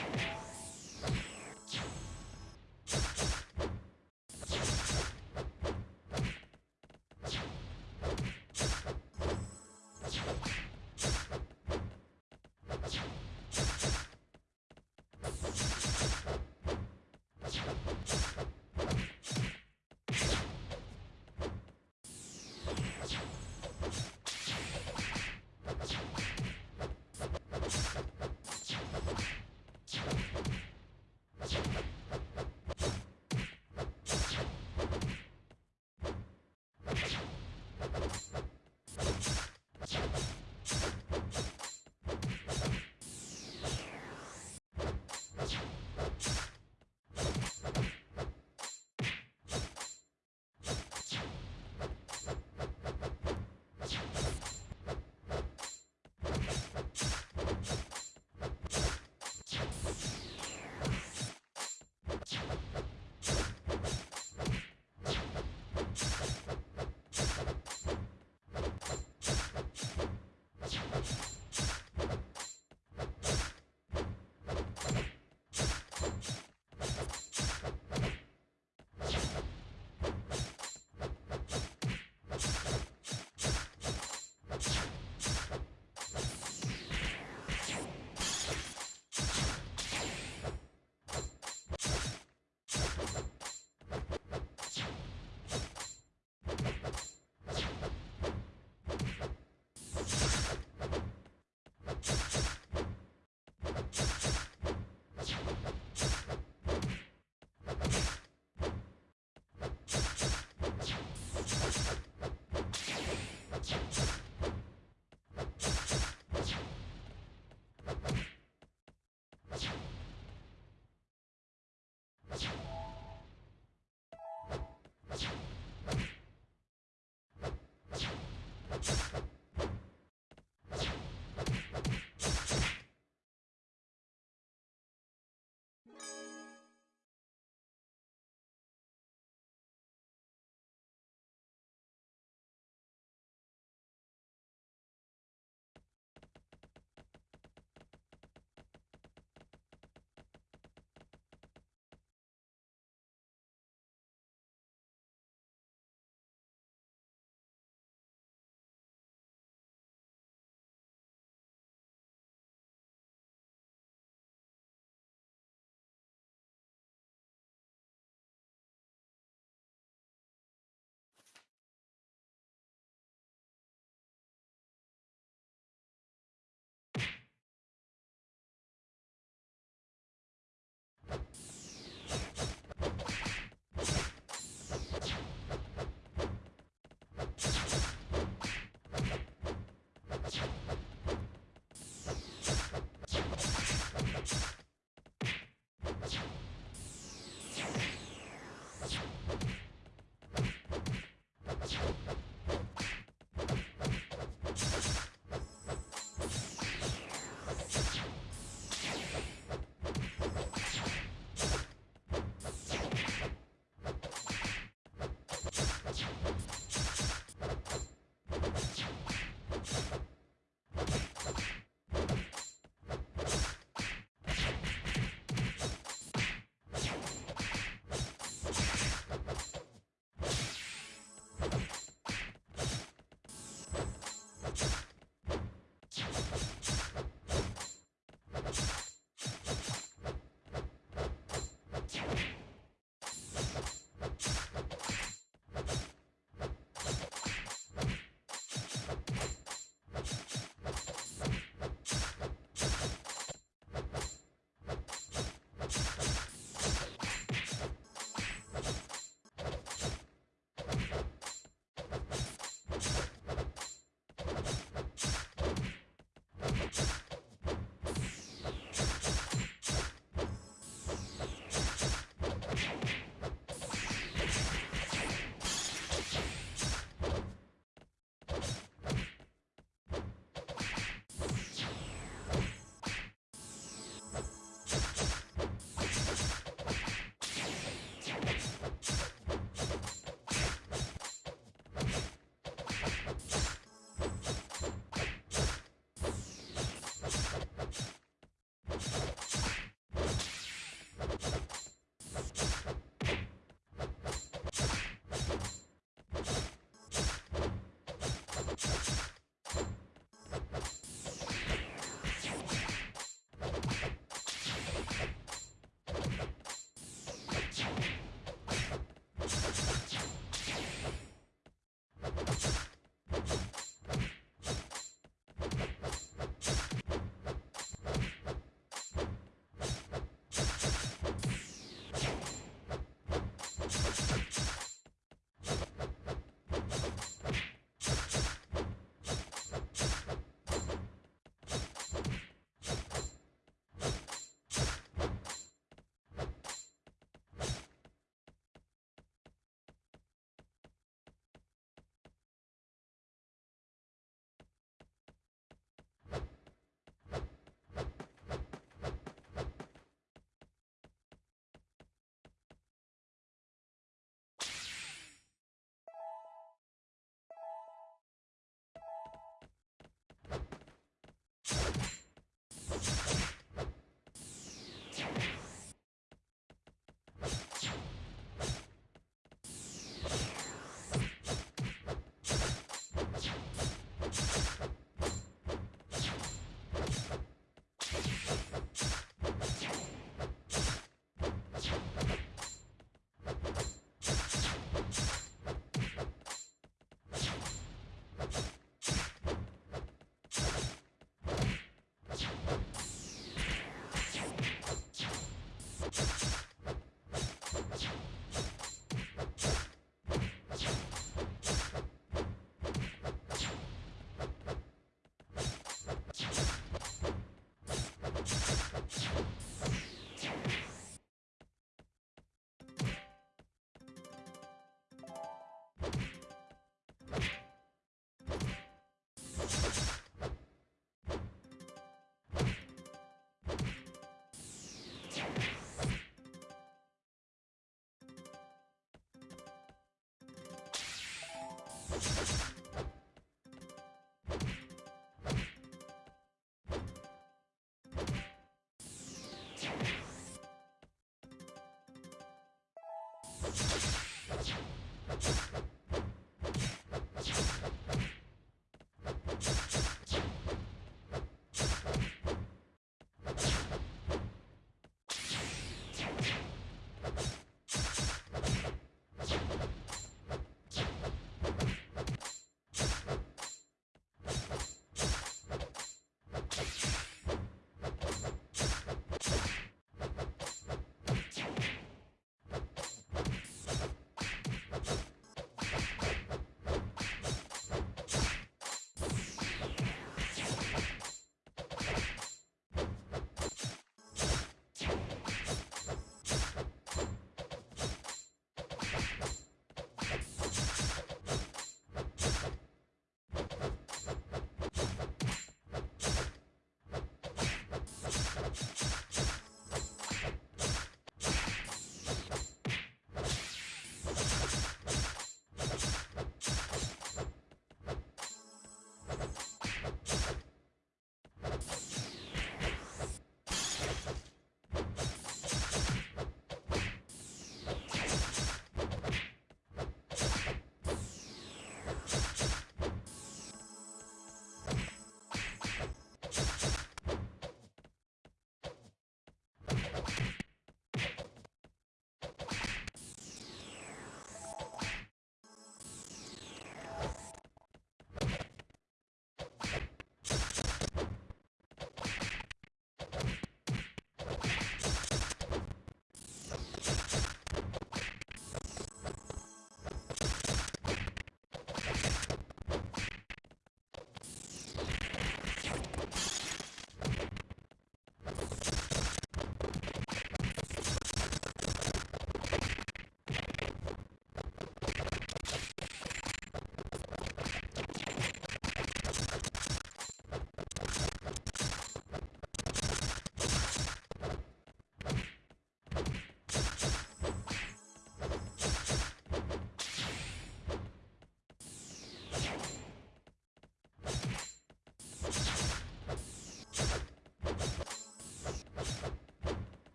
you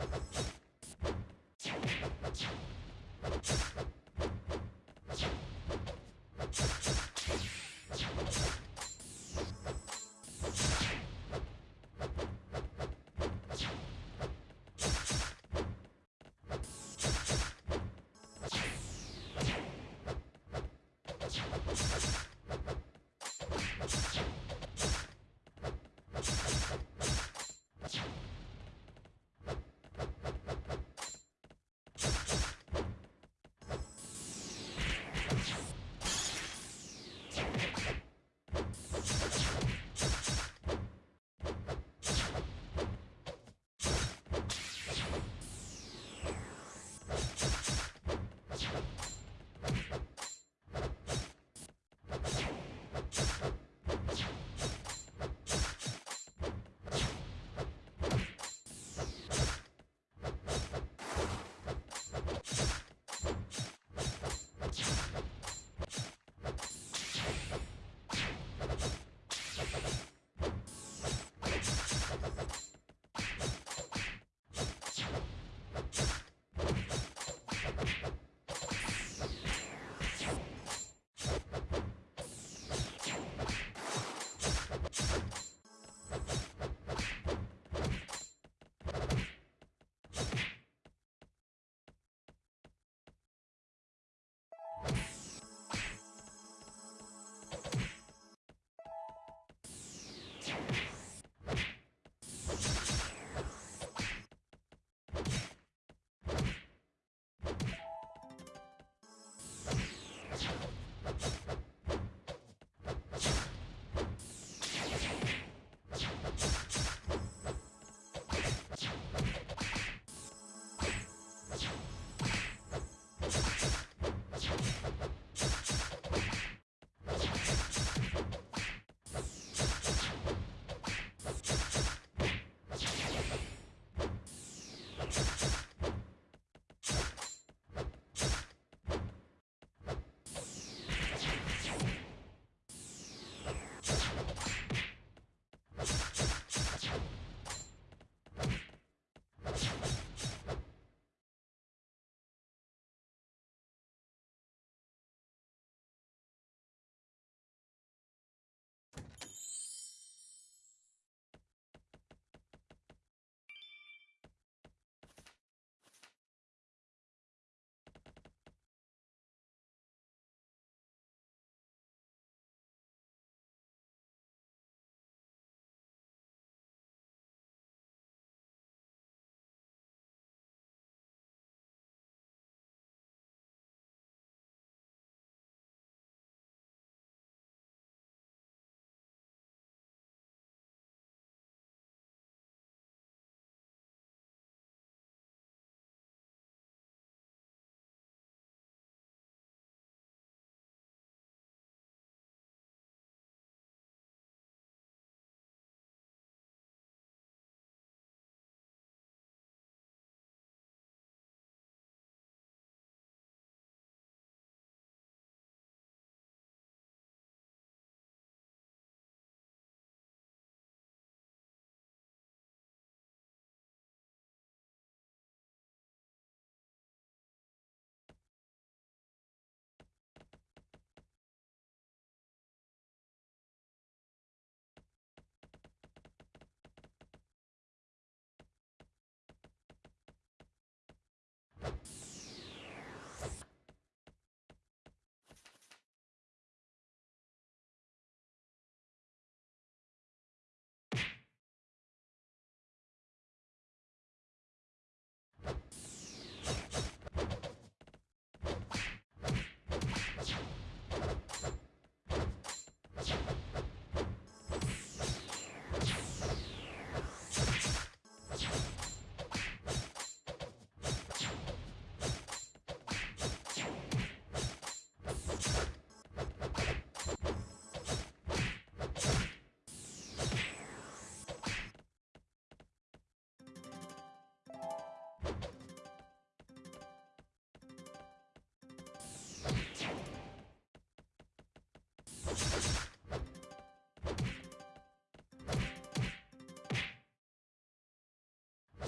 Thank you.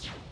You